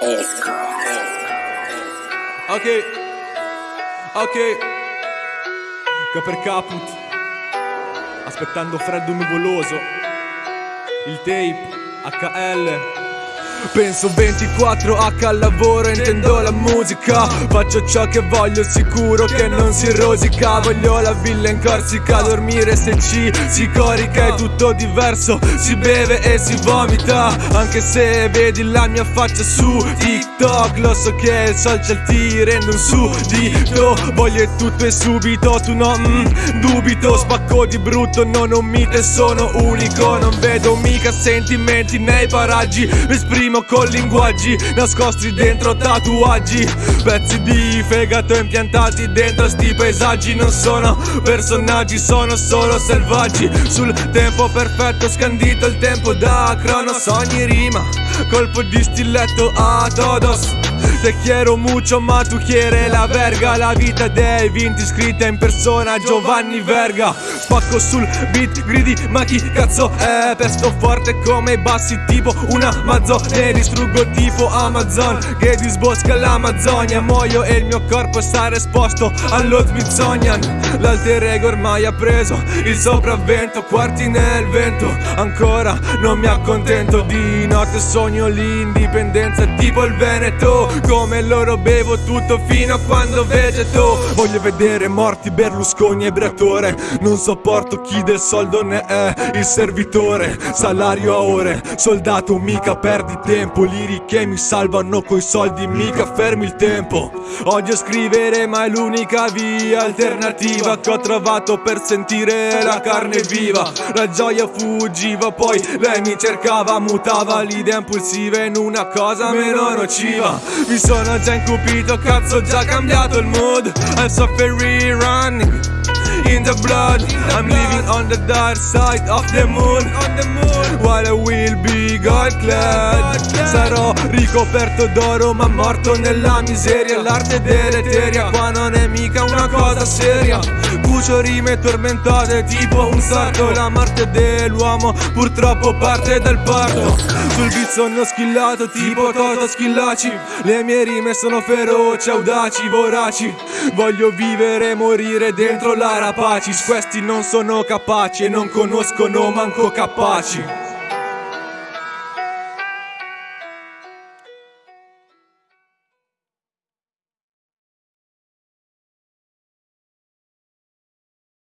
Esco. Ok, ok, Caper Caput, aspettando freddo nuvoloso, il tape, HL. Penso 24H al lavoro, intendo la musica. Faccio ciò che voglio, sicuro che non si rosica. Voglio la villa in Corsica, dormire se ci si corica. È tutto diverso, si beve e si vomita. Anche se vedi la mia faccia su TikTok Lo so che il social ti rende un suddito. Voglio tutto e subito, tu no, mm, dubito. Spacco di brutto, non ho mite, sono unico. Non vedo mica sentimenti nei paraggi. Mi esprimo rimo con linguaggi nascosti dentro tatuaggi. Pezzi di fegato impiantati dentro sti paesaggi. Non sono personaggi, sono solo selvaggi. Sul tempo perfetto scandito il tempo da crono Sogni rima, colpo di stiletto a todos Te quiero mucho ma tu quiere la verga. La vita dei vinti scritta in persona Giovanni Verga. Spacco sul beat gridi ma chi cazzo è? Pesto forte come i bassi tipo una mazzone. Distruggo tipo Amazon che disbosca l'Amazzonia. Muoio e il mio corpo sarà esposto allo Smithsonian L'alter ego ormai ha preso il sopravvento. Quarti nel vento Ancora non mi accontento. Di notte sogno l'indipendenza tipo il Veneto come loro bevo tutto fino a quando vegeto Voglio vedere morti Berlusconi e Bratore Non sopporto chi del soldo ne è il servitore. Salario a ore, soldato mica perdi tempo. Liri che mi salvano coi soldi mica fermi il tempo. Odio scrivere ma è l'unica via alternativa Che ho trovato per sentire la carne viva. La gioia fuggiva poi lei mi cercava Mutava l'idea impulsiva in una cosa meno nociva. Mi sono già incupito, cazzo già cambiato il mood. I'm suffering running. in the blood. I'm living on the dark side of the moon. While I will be God clad Sarò ricoperto d'oro ma morto nella miseria. L'arte deleteria qua non è mica una cosa seria. Cucio rime tormentate tipo un sarto. La morte dell'uomo purtroppo parte dal parto. Sul beat sono schillato tipo Toto Schillaci. Le mie rime sono feroci, audaci, voraci. Voglio vivere e morire dentro la rapacis Questi non sono capaci e non conoscono manco capaci